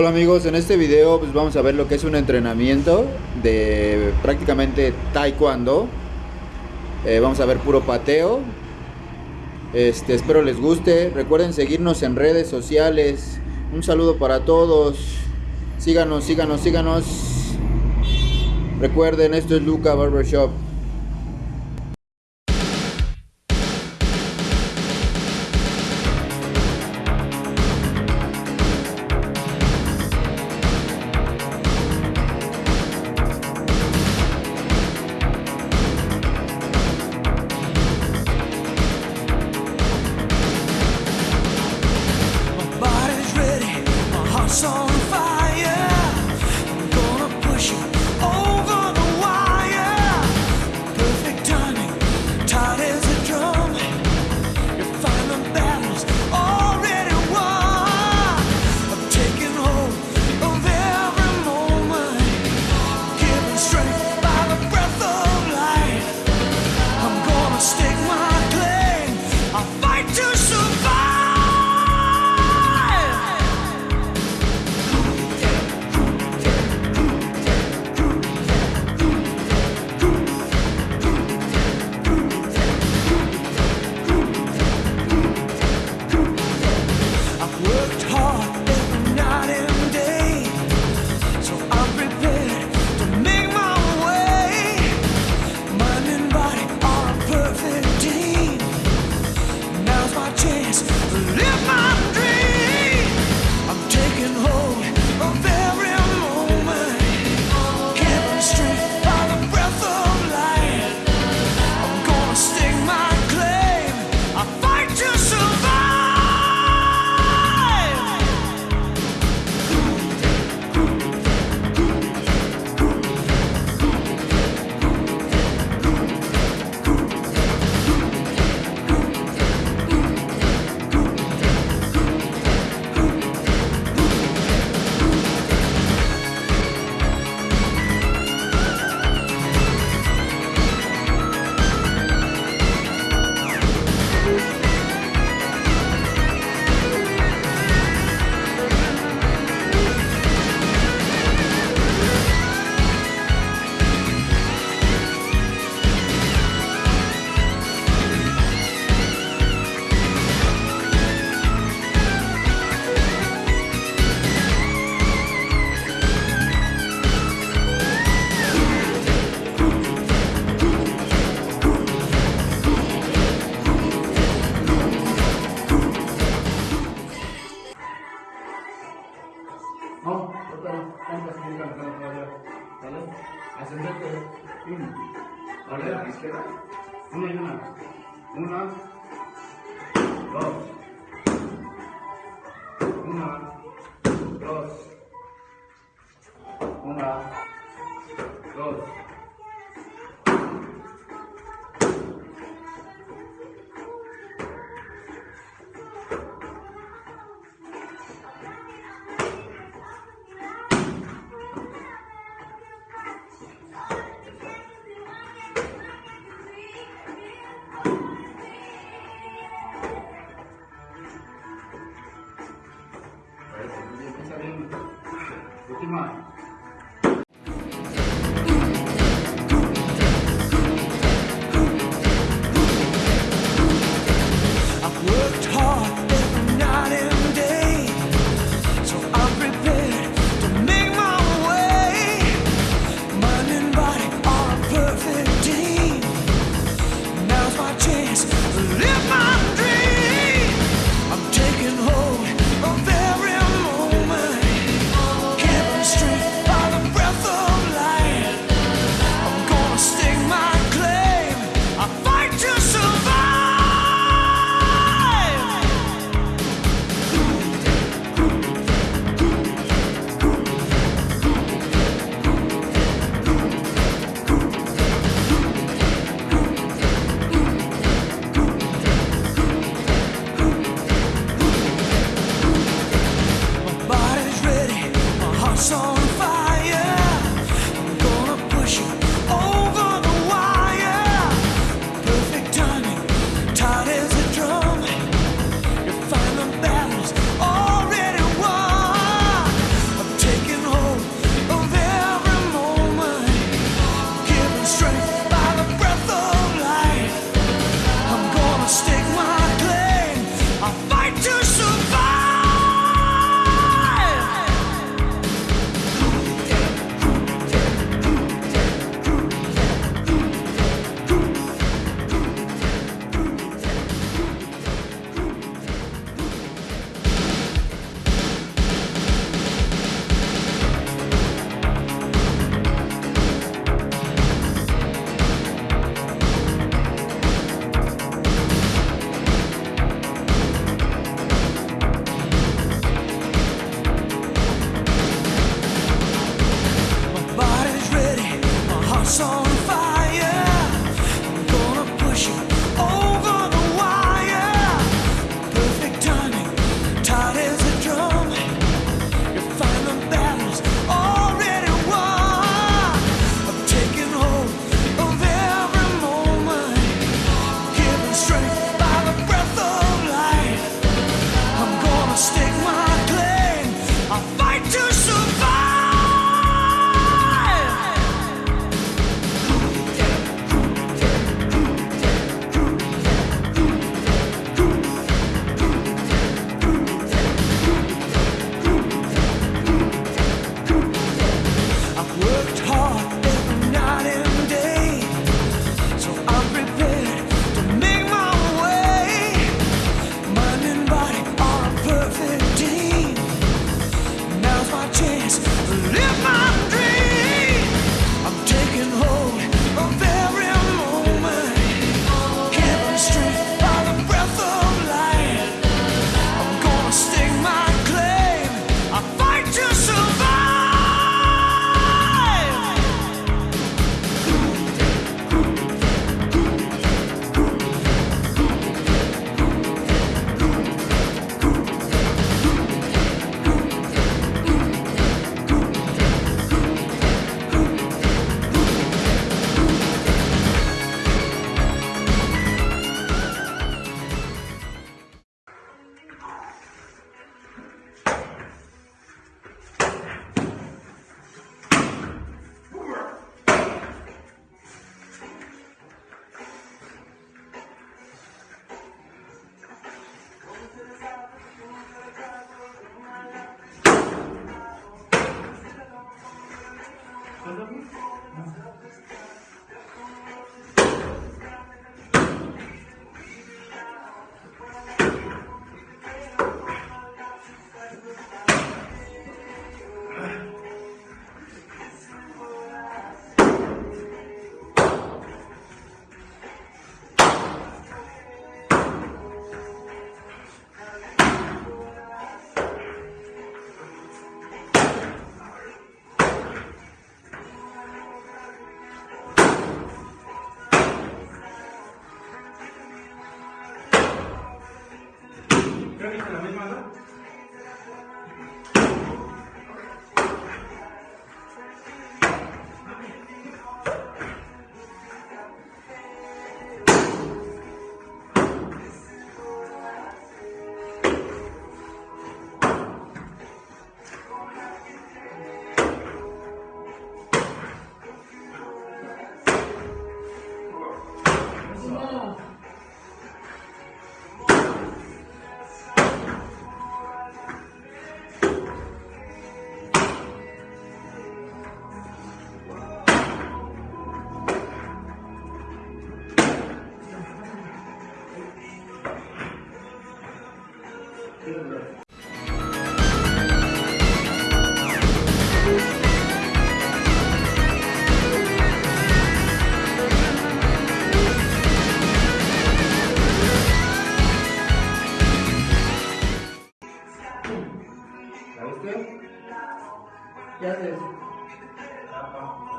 Hola amigos, en este video pues vamos a ver lo que es un entrenamiento de prácticamente taekwondo. Eh, vamos a ver puro pateo. Este, espero les guste. Recuerden seguirnos en redes sociales. Un saludo para todos. Síganos, síganos, síganos. Recuerden, esto es Luca Barbershop. something. ¿Cuál es la izquierda? Una y una. Una. Dos. song. Thank you.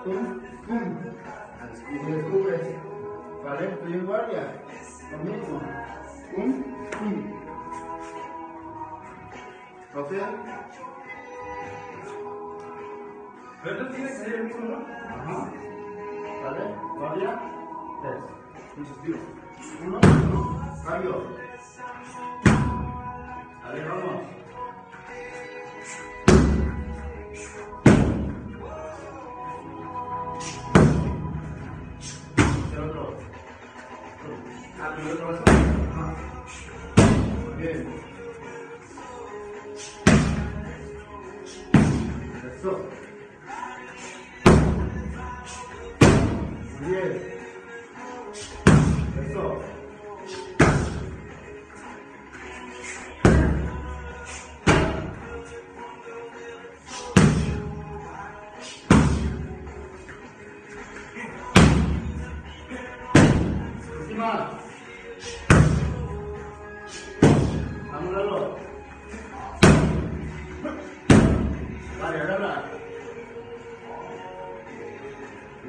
Pum. Y descubres. ¿Vale? Estoy en guardia. Lo mismo. Pum. ¿O sea? Pero tiene que ser el mismo, ¿no? Ajá. ¿Vale? Guardia. Tres. Muchos tiros. Uno, uno. Cambio. Vale, vamos. Bien.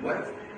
Igual.